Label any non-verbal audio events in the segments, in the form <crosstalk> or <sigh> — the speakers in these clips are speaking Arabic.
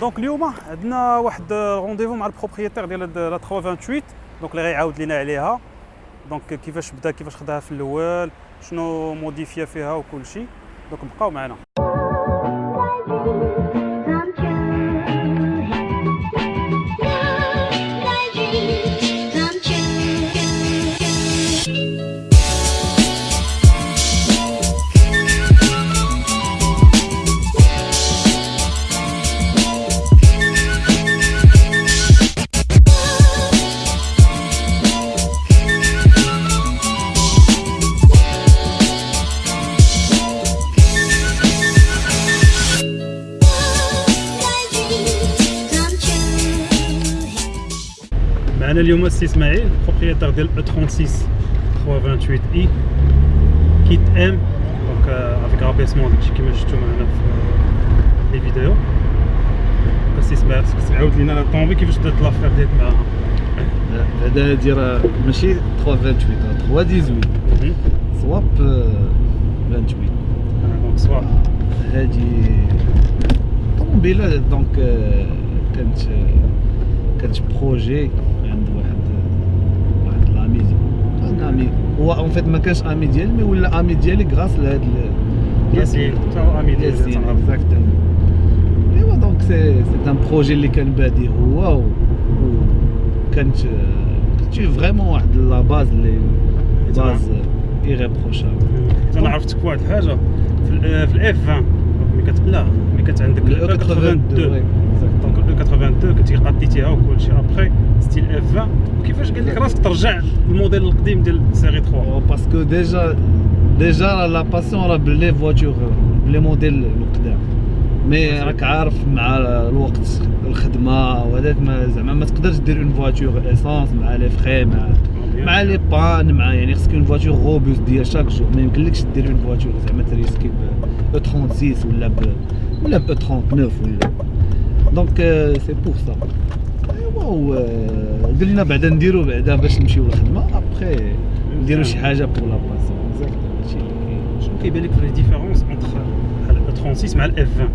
donc اليوم عندنا واحد rendez-vous مع ال propriétaire ديال la 328 donc اللي غيعاود لينا عليها donc كيفاش بدا كيفاش خداها في الأول شنو modifié فيها وكل شيء donc بقاو معنا اليوم السي اسماعيل بروبريتير ديال او 36 328 اي كيت ام دونك افيك رابيسمون داكشي كيما شفتو معنا في لي فيديو السي اسماعيل خصك تعاود لينا لا طومبي كيفاش بدات لافير ديالك معاها هذا هادي راه ماشي 328 راه 318 سواب آه، 28 دونك سوا هادي طوموبيله دونك آه، كانت آه، كانت بروجي ami هو en fait ما كانش ami ديالي mais ولا ami ديالي grâce لهاد ياسين تا هو ami ديالي ياسين. Exactement ايوا donc c'est c'est un projet اللي كان بادي هو و كانت كانت vraiment واحد la base اللي base irréprochable أنا عرفتك واحد الحاجة في ال- في ال F 20 ملي كت لا ملي كانت عندك ال 82 donc ال 82 كنتي قديتيها وكل شيء après c'est l'F 20 كيفاش قال لك راسك ترجع للموديل القديم ديال سيري 3 باسكو ديجا ديجا لا باسيون راه ب les voitures ب les modèles القدام mais راك عارف مع الوقت الخدمه وهذاك ما زعما ما تقدرش دير une voiture essence مع les frais مع مع les pannes مع يعني خصك une voiture robuste ديال chaque jour ما يمكنلكش دير une voiture زعما ت risquer ب 36 ولا ب ولا ب 39 ولا donc c'est pour ça و قلنا بعدا نديرو بعدا باش نمشيو للخدمة. ابخي نديرو شي حاجة pour la exactement هادشي كاين شنو كيبان لك في différence entre ال 36 مع ال F 20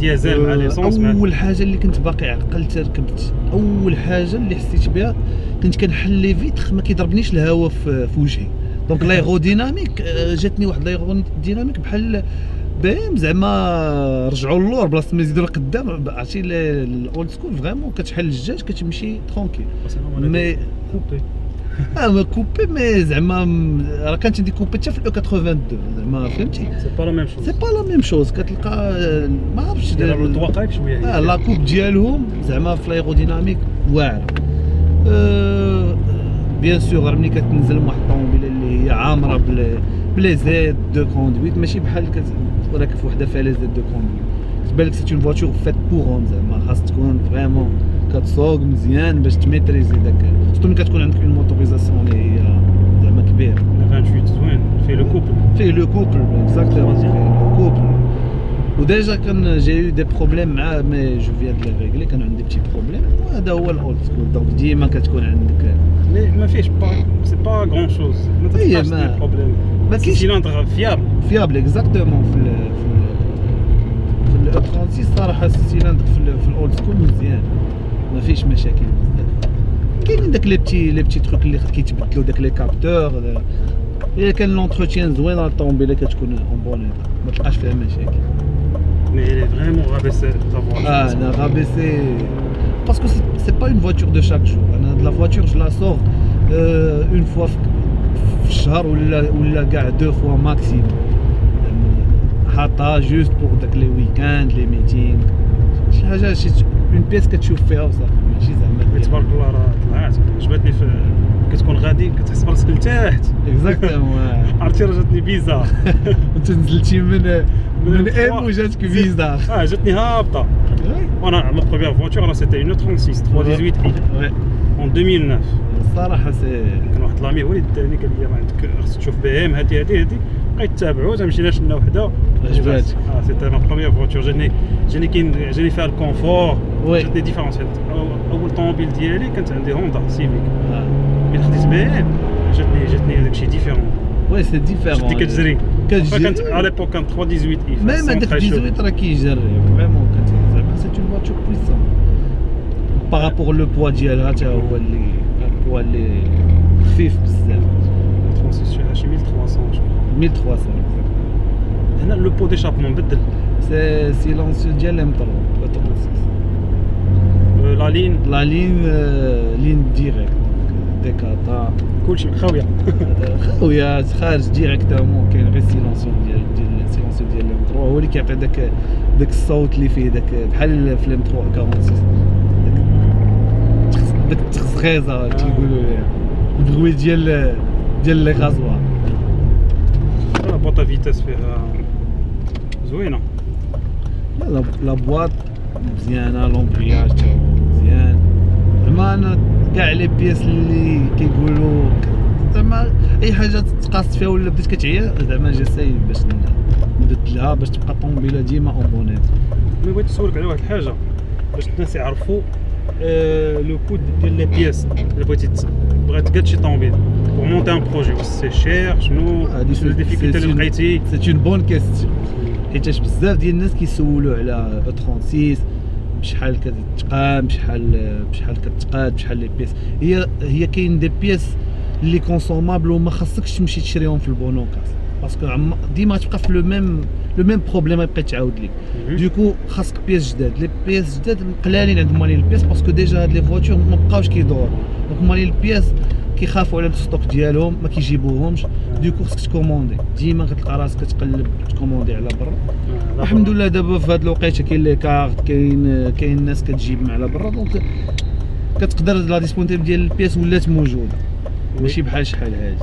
ديازل مع l'essence مع أول حاجة اللي كنت باقي عقلت ركبت أول حاجة اللي حسيت بها كنت كنحل les vitres ما كيضربنيش الهواء في, في وجهي. donc l'aérodynamique <laughs> آه، جاتني واحد l'aérodynamique بحال باهم زعما رجعوا اللور بلاصة ما يزيدوا لقدام. عرفتي ال old school vraiment كتحل الجاج كتمشي tranquille. Mais coupé. <laughs> آه mais coupé mais زعما راه كانت عندي coupé حتى في ال E 82 زعما فهمتي؟ C'est pas la même chose c'est pas la même chose كتلقى آه، ما عرفتش ال toit قريب شوية آه la coupe ديالهم زعما في ال aérodynamique واعرة. Bien sûr راه ملي كتنزل من واحد الطوموبيله اللي هي عامرة ب les بلي زيد دو كوندويت ماشي بحال كت راكب في وحده فيها لي زيد دو كوندويت كتبان لك سي اون فواتور فات بوغهم زعما خاص تكون فريمون كتسوق مزيان باش تميتريزي داك سورتو ملي كتكون عندك اون موتوريزاسيون اللي هي زعما كبير 28 زوين فيه لو كوبل فيه لو كوبل اكزاكتومون فيه لو كوبل وديجا كان جي يو دي بروبليم معاه مي جو فيان دو لي ريغلي كان عندي بتي بروبليم وهذا هو الاولد سكول دونك ديما كتكون عندك مي ما فيهش با سي با غران شوز ما هي تلقاش ما- دي بروبليم ما سي كاينش سيلندر فيابل فيابل اكزاكتومون في ال في ال في ال 36 صراحه السيلندر في, ال- في الاولد سكول مزيان ما فيش مشاكل بزاف كاينين داك لي بتي لي بتي تروك اللي كيتبدلوا داك لي كابتور الا كان لونتروتيان زوين راه الطوموبيله كتكون اون بون ما تلقاش فيها مشاكل مي il est vraiment rabaissé ta voiture Ah, elle a rabaissé. Parce que c'est- c'est pas une voiture de chaque jour. أنا de la voiture, je la sors euh, une fois في في الشهر ولا ولا كاع دو فوا ماكسيموم. حاطها جوست بور داك لي ويكاند لي ميتينغ شي حاجه شي اون بيس كتشوف فيها وصافي ماشي زعما مي تبارك الله راه طلعت عجبتني في كتكون غادي كتحس براسك لتحت. Exactement <laughs> عرفتي راه جاتني bizarre <laughs> انت نزلتي من من M وجاتك bizarre. آه جاتني هابطة. وأنا ma première voiture راه c'était une 36 318 i en 2009 الصراحه c'est كان واحد l'ami هو اللي داني قال لي راه عندك خصك تشوف BM هادي هادي هادي. بقيت تابعو تمشينا شنا وحدة. عجباتك. آه c'était ma première voiture جاني جاني كاين جاني فيها ال confort. جاتني différente أو- اول طوموبيل ديالي كانت عندي Honda Civic آه. ملي خديت بي ام جاتني جاتني داكشي ديفيرون وي سي ديفيرون جاتني كتجري كتجري فكانت على ليبوك كانت 318 اي ميم هذاك 18 راه كيجري فريمون كت- زعما سي اون فواتور بويسون بارابور لو بوا ديالها حتى هو اللي البوا اللي خفيف بزاف 36 شي- شي 1300 جو كخوا. 1300 هنا لو بو ديشابمون بدل سي سيلونسيو ديال ام 3 آه، لا لين لا لين آه، لين ديريكت ديكاتا كلشي خاويه خويا خارج directement كاين غير silencieux ديال ديال silencieux ديال ال M 3 هو اللي كيعطي داك داك الصوت اللي فيه داك بحال في ال M 3 46 داك التخزغيزه تيقولوا ليها البغوي ديال ديال les rasoirs آه، boîte à vitesses فيها زوينه لا لا- boîte مزيانه l'embrayage مزيان زعما أنا كاع les pièces اللي كيقولوا زعما اي حاجة تقاصت فيها ولا بديت كتعيا زعما j'essaie باش ن- نبدلها باش تبقى الطوموبيله ديما en bon état mais بغيت نسولك على واحد الحاجة باش الناس يعرفوا آه، le coût ديال les pièces اللي بغيتي بغيت تقاد شي طوموبيل monter un projet واش c'est cher شنو؟ هادي شنو ال difficulté اللي لقيتي؟ C'est une bonne question حيتاش بزاف ديال الناس كيسولوا على 36 بشحال كتقام بشحال بشحال كتقاد بشحال les pièces هي هي كاين des pièces اللي consommables وما خاصكش تمشي تشريهم في ال bonne occase parce que ديما تبقى في le même le même problème يبقى يتعاود لك. Du coup خاصك pièces جداد. Les pièces جداد قلالين عند مالين ال pièces parce que déjà هاد les voitures ما بقاوش كيدوروا. Donc مالين ال pièces كيخافوا على ال stock ديالهم ما كيجيبوهمش. Du coup خصك ت commander ديما كتلقى راسك كتقلب ت commander على برا. آه، الحمد لله دابا في هاد الوقيته كاين les cartes كاين كاين الناس كتجيب من على برا. Donc كتقدر la disponible ديال ال pièces ولات موجوده. ماشي بحال شحال هادي.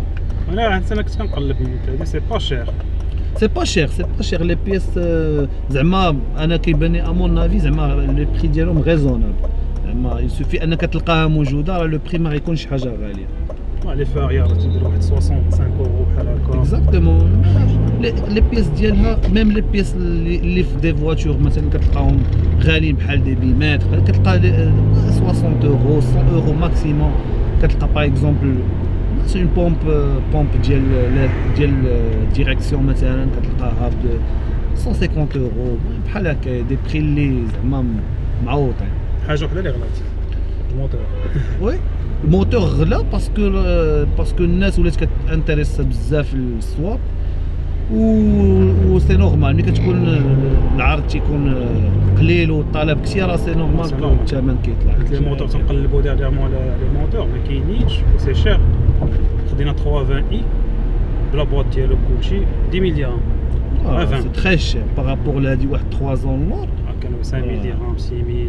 أنا واحد السنة كنت كنقلب هادي c'est pas cher c'est pas cher c'est pas cher les pièces زعما أنا كيباني à mon avis زعما les prix ديالهم raisonnables زعما يسوفي انك تلقاها موجوده راه لو بري ما غيكونش حاجه غاليه لي فاريا راه تدير واحد 65 اورو بحال هكا اكزاكتومون لي لي بياس ديالها ميم لي بياس اللي اللي في دي فواتور مثلا كتلقاهم غاليين بحال دي بيماتر كتلقى دي- آه، 60 اورو 100 اورو ماكسيموم كتلقى باغ اكزومبل سي اون بومب بومب ديال ديال ديريكسيون مثلا كتلقاها ب 150 اورو بحال هكا دي بري اللي زعما معوطين حاجه وحده اللي غلات الموتور وي الموتور غلا <laughs> باسكو باسكو الناس ولات كتانتريس بزاف للسواب و سي نورمال ملي كتكون العرض تيكون قليل والطلب كثير راه سي نورمال سي كو نورمال. الثمن كيطلع قلت لي الموتور تنقلبوا ديريغمون على لي موتور ما كاينينش وسي شير خدينا 320 اي بلا بواط ديالو كلشي 10 مليون سي تري شير بارابور لهادي واحد 3 زون لور كانوا 5000 درهم 6000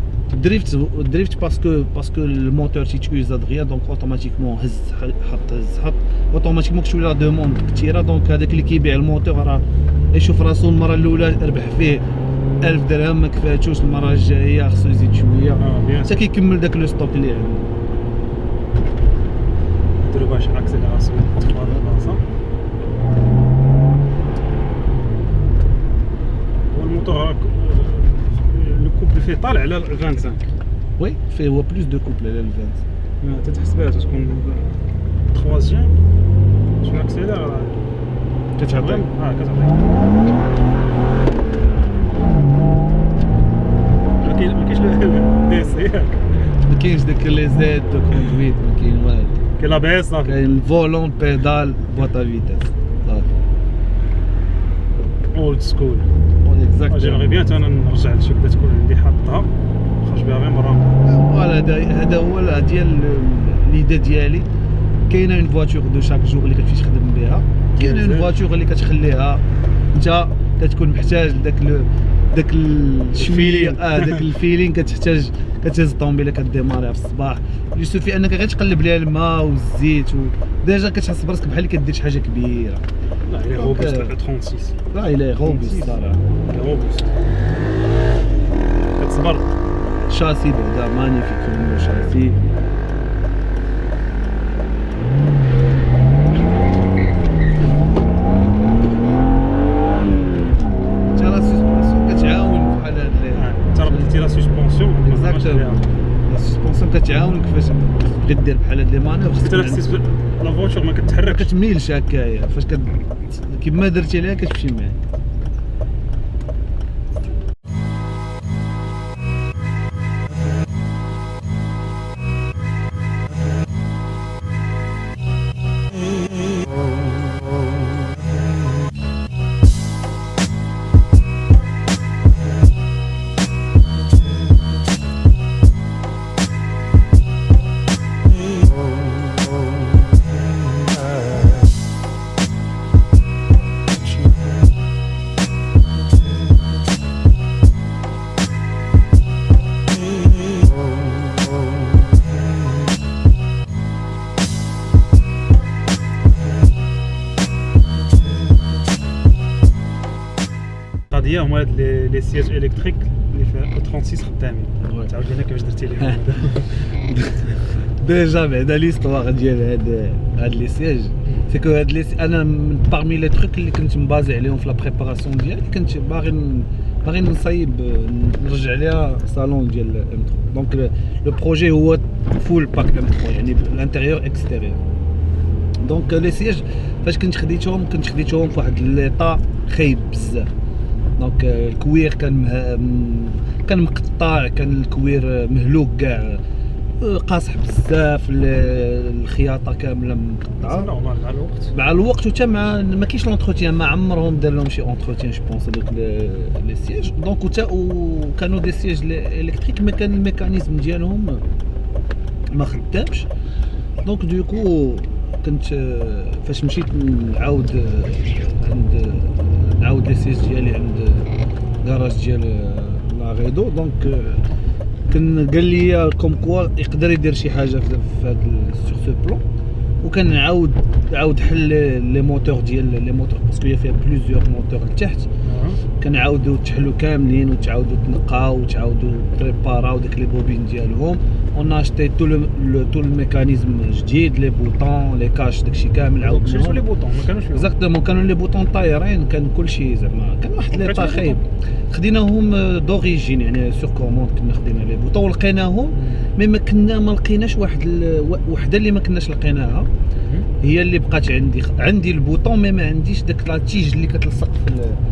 ال drift ال drift parce que parce que ال moteur تيت usé دغيا donc automatiquement هز حط هز حط automatiquement كتولي la demande كثيره donc هذاك اللي كيبيع الموتور راه يشوف راسو المره الاولى ربح فيه 1000 درهم ما كفاتوش المره الجايه خصو يزيد شوية حتى كيكمل داك le stock اللي عنده نديرو باش accélération طالع على 25 وي فيه هو بلوس دو كوبل <laughs> على الفانت ما تتحسبها تكون تخوازيام شنو اكسيلير كتعطي اه كتعطي ما كاين ما كاينش دي سي ياك ما كاينش داك لي زيد دو كوندويت ما كاين والو كاين لا بي اس صافي كاين الفولون بيدال بواطا فيتاس صافي اولد سكول j'aimerais bien أنا نرجع لشي بدا تكون عندي حاطها. نخرج بها غير مرة. voilà هذا هذا هو ال- ديال l'idée ديالي. كاينة une voiture de chaque jour اللي كتمشي تخدم بها. كاينة une. voiture اللي كتخليها. أنت كتكون محتاج لو داك الشويه ال feeling. آه داك ال feeling كتحتاج كتهز الطوموبيله كديماريها في الصباح. يوسف أنك غير تقلب ليها الماء والزيت و déjà كتحس براسك بحال كدير شي حاجة كبيرة. Là, il est Donc, robuste, euh, 36. Là, il est robuste. Là, là. Il est robuste. كتسبر الشاسي بعدا magnifique كيما شايفين la suspension كتعاون كيفاش بغيت دير بحال هاد les manœuvres حتى حسيت لا فواتور ما كتحركش. كتميلش هكايا فاش كت كيما درتي ليها كتمشي معاك لي لي سياج الكتريك اللي فيها 36 خدامين وي. تعاود لينا كيفاش درتي ليهم ديجا بعدا ليستوار ديال هاد هاد لي سياج سي كو هاد لي انا من بارمي لي تروك اللي كنت مبازي عليهم في لا بريباراسيون ديالي كنت باغي ن- باغي نصايب نرجع ليها صالون ديال ام 3 دونك لو بروجي هو فول باك ام 3 يعني الانتيريور اكستيريور دونك لي سياج فاش كنت خديتهم كنت خديتهم في واحد ليطا خايب بزاف donc ال cuir كان مه... كان مقطع كان ال cuir مهلوك كاع قاصح بزاف ال- الخياطة كاملة مقطعة. مع الوقت. مع الوقت وتا مع ما كاينش l'entretien ما عمرهم دار لهم شي entretien je pense هذوك les sièges donc وتا وكانوا des sièges électriques ما كان ال mécanisme ديالهم ما خدامش. donc du coup كنت آه، فاش مشيت نعاود آه، عند sellier ديالي عند كراج ديال آه، لا غيدو donc كان قال لي comme quoi يقدر يدير شي حاجة في هذا sur ce plan وكان نعاود عاود حل les moteurs ديال les moteurs parce que هي فيها plusieurs moteurs لتحت. كنعاودو تحلو كاملين وتعاودو تنقاو وتعاودو بريباراو داك les bobines ديالهم. on a acheté tout le tout ال mécanisme جديد les boutons les caches داكشي كامل. donc شفتوا les boutons ما كانوش فيهم. exactement كانوا les boutons طايرين كان كلشي زعما كان واحد لي خايب خديناهم d'origine يعني sur commande كنا خدينا les boutons ولقيناهم mais ما كنا ما لقيناش واحد وحدة اللي ما كناش لقيناها. هي اللي بقات عندي عندي ال bouton mais ما عنديش داك la tige اللي كتلصق في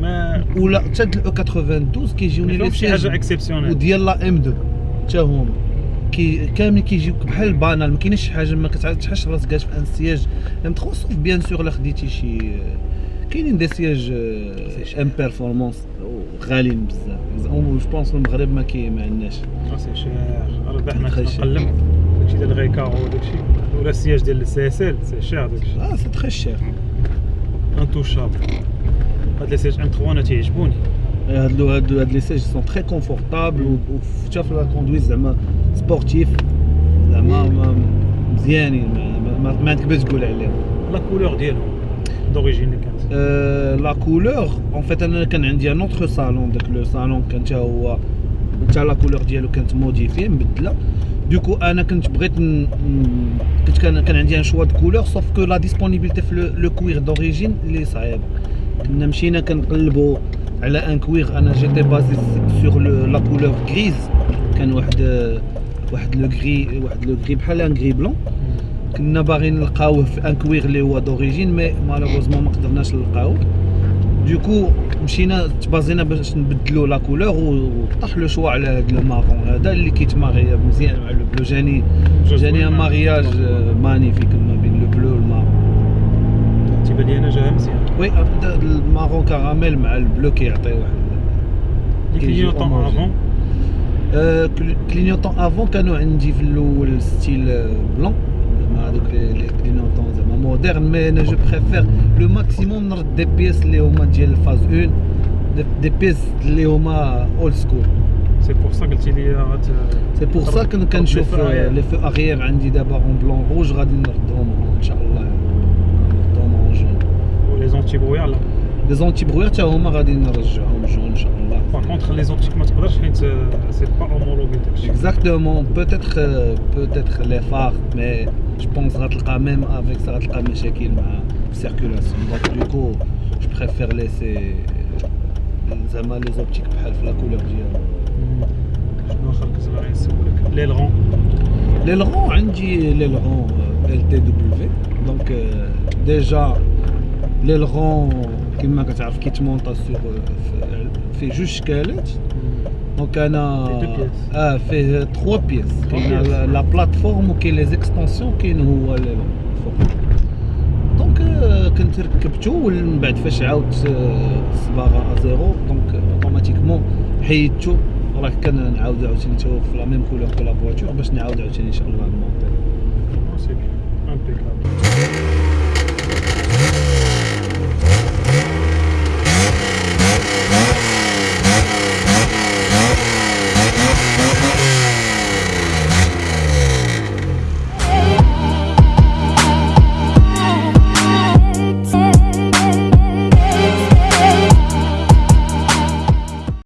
ما ولا حتى الاو 92 كيجيوني لي شي حاجة اكسبسيونيل وديال لا إم 2 حتى هما. كي كاملين كيجيوك بحال البانال ما كاينش شي حاجة ما كتحش راسك في أن سياج ام 3 سوف بيان سور إلا خديتي شي كاينين دي سياج ام بيرفورمانس غاليين بزاف. جو بونس المغرب ما كاين ما عندناش. سي شير ربح ما تري شير. نقلب داكشي ديال غيكا وداكشي. ولا السياج ديال السي اس ال سي شير داكشي. آه سي تري شير انتوشابل هاد لي سياج ام 3 انا تيعجبوني هادو هادو هاد لي سيج سون تري كونفورتابل وحتى في لا كوندويت زعما سبورتيف زعما ما- مزيانين ما- ما, ما عندك باش تقول عليهم لا كولور ديالهم دوريجين اللي كانت لا كولور اون فيت انا كان عندي ان اوتر صالون داك لو صالون كان حتى هو حتى لا كولور ديالو كانت موديفي مبدله دوكو انا كنت بغيت ن... ن- كنت كان كان عندي ان شوا دو كولور سوف كو لا ديسپونيبيليتي في لو- لو كوير دوريجين اللي صعيب كنا مشينا كنقلبوا على un cuir أنا j'étais basé sur la couleur grise. كان واحد واحد le gris واحد le gris بحال un gris blanc. كنا باغيين نلقاوه في un cuir اللي هو d'origine mais malheureusement ما قدرناش نلقاوه. du coup مشينا تبازينا باش نبدلو la couleur وطاح le choix على هذا le marron هذا اللي كيتماغي مزيان مع le bleu. جاني جاني ان مارياج مانيفيك ما بين لو بلو والمارون تيبان لي انا جاها مزيان وي هذا المارون كراميل مع البلو كيعطي واحد لي كيجي كلينيوطون homogène. افون آه، كل- كلينيوطون افون كانوا عندي في الاول ستيل آه، بلون زعما هذوك لي لي كلينيوطون زعما مودرن مي انا جو بريفير لو ماكسيموم نرد دي بيس اللي هما ديال الفاز 1 دي- دي بيس اللي هما اولد سكول سي بور سا قلتي لي غات سي بور سا كن كنشوف لي فو اغيير عندي دابا اون بلون روج غادي نردهم ان شاء الله نردهم اون جون ولي زونتي برويا لا لي زونتي بروير حتى هما غادي نرجعهم جون ان شاء الله باغ كونتخ لي زونتيك ما تقدرش حيت سي با اومولوغي داكشي Exactement, peut-être euh, peut-être les phares, mais je pense غتلقى même avec ça غتلقى مشاكل مع السيركولاسيون دونك du coup je préfère laisser زعما لي زوبتيك بحال في لا كولور ديالهم شنو اخر كنت باغي نسولك لي لغون لي لغون عندي لي لغون ال تي دبليو دونك ديجا l'aileron كما كتعرف كيتمونطا sur فيه جوج شكالات donc أنا. آه فيه 3 pièces كاين. la plateforme وكاين les extensions كاين هو لي فوق donc كنت ركبتو ومن بعد فاش عاودت الصباغه à zéro donc automatiquement حيدتو راه كنعاود عاوتاني في la même couleur que la voiture باش نعاود عاوتاني ان شاء الله